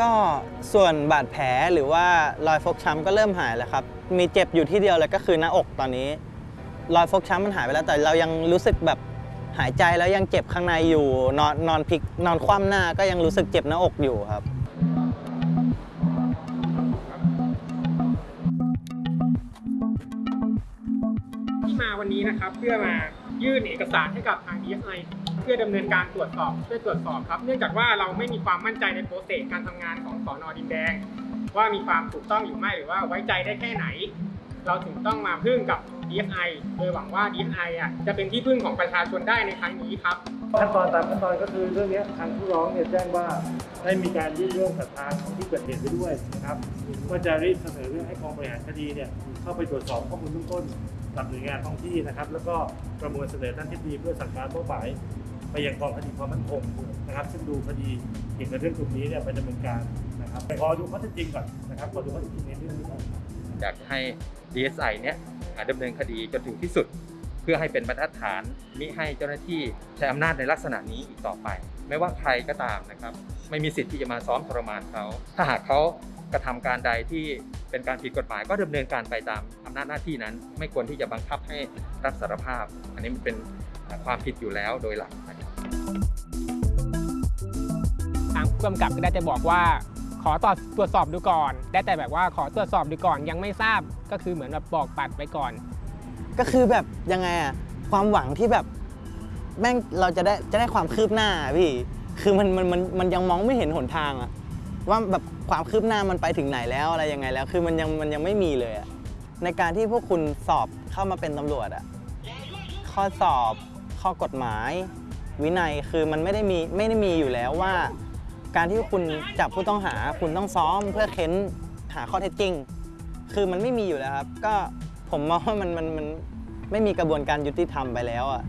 ก็ส่วนบาดแผลหรือว่ารอยฟกช้ำก็เริ่มหายแล้วครับ มีเจ็บอยู่ที่เดียวเลยก็คือหน้าอกตอนนี้ รอยฟกช้ำมันหายไปแล้วแต่เรายังรู้สึกแบบหายใจแล้วยังเจ็บข้างในอยู่ นอนนอนพลิกนอนคว่ำหน้าก็ยังรู้สึกเจ็บหน้าอกอยู่ครับ ที่มาวันนี้นะครับเพื่อมา ยื่นเอกสารให้กับทาง DSI เพื่อดำเนินการตรวจสอบช่วยตรวจสอบครับ เนื่องจากว่าเราไม่มีความมั่นใจในโปรเซสการทำงานของสอนอดินแดง ว่ามีความถูกต้องหรือไม่หรือว่าไว้ใจได้แค่ไหน เราถึงต้องมาพึ่งกับ DSI โดยหวังว่า DSI อะจะเป็นที่พึ่งของประชาชนได้ในครั้งนี้ครับขั้นตอนตามขั้นตอนก็คือเรื่องนี้ทางผู้ร้องเนี่ยแจ้งว่าได้มีการยื่นเรื่องกับทางของที่เกิดเหตุไปด้วยนะครับว่าจะรีบเสนอเรื่องให้กองบริหารคดีเนี่ยเข้าไปตรวจสอบข้อมูลเบื้องต้น กับหน่วยงานท้องที่นะครับ แล้วก็ประมวลเสนอท่านทิบดีเพื่อสั่งการทั่วไปไปยังกองคดีความมั่นคงนะครับ ซึ่งดูคดีเกี่ยวกับเรื่องกลุ่มนี้เนี่ยไปดำเนินการนะครับแต่ขอดูข้อเท็จจริงก่อนนะครับขอดูข้อเท็จจริงในเรื่องนี้ก่อนอยากให้ DSI เนี่ยดำเนินคดีจนถึงที่สุด พื่อให้เป็นบรรทัดฐานมิให้เจ้าหน้าที่ใช้อำนาจในลักษณะนี้อีกต่อไป ไม่ว่าใครก็ตามนะครับ ไม่มีสิทธิ์ที่จะมาซ้อมทรมานเขาถ้าหากเขากระทำการใดที่เป็นการผิดกฎหมายก็ดำเนินการไปตามอำนาจหน้าที่นั้น ไม่ควรที่จะบังคับให้รับสารภาพ อันนี้มันเป็นความผิดอยู่แล้วโดยหลักนะครับทางผู้กำกับก็ได้แต่บอกว่า ขอตรวจตรวจสอบดูก่อน ได้แต่แบบว่าขอตรวจสอบดูก่อนยังไม่ทราบก็คือเหมือนแบบบอกปัดไปก่อน ก็คือแบบยังไงอะความหวังที่แบบแม่งเราจะได้จะได้ความคืบหน้าอะพี่ คือมันมันมันมันยังมองไม่เห็นหนทางอะว่าแบบความคืบหน้ามันไปถึงไหนแล้วอะไรยังไงแล้ว คือมันยังมันยังไม่มีเลยอะในการที่พวกคุณสอบเข้ามาเป็นตำรวจอะข้อสอบข้อกฎหมาย วินัยคือมันไม่ได้มีไม่ได้มีอยู่แล้วว่า การที่คุณจับผู้ต้องหาคุณต้องซ้อมเพื่อเค้นหาข้อเท็จจริง คือมันไม่มีอยู่แล้วครับ ก็ ผมมองว่ามันมันมันไม่มีกระบวนการยุติธรรมไปแล้วอะ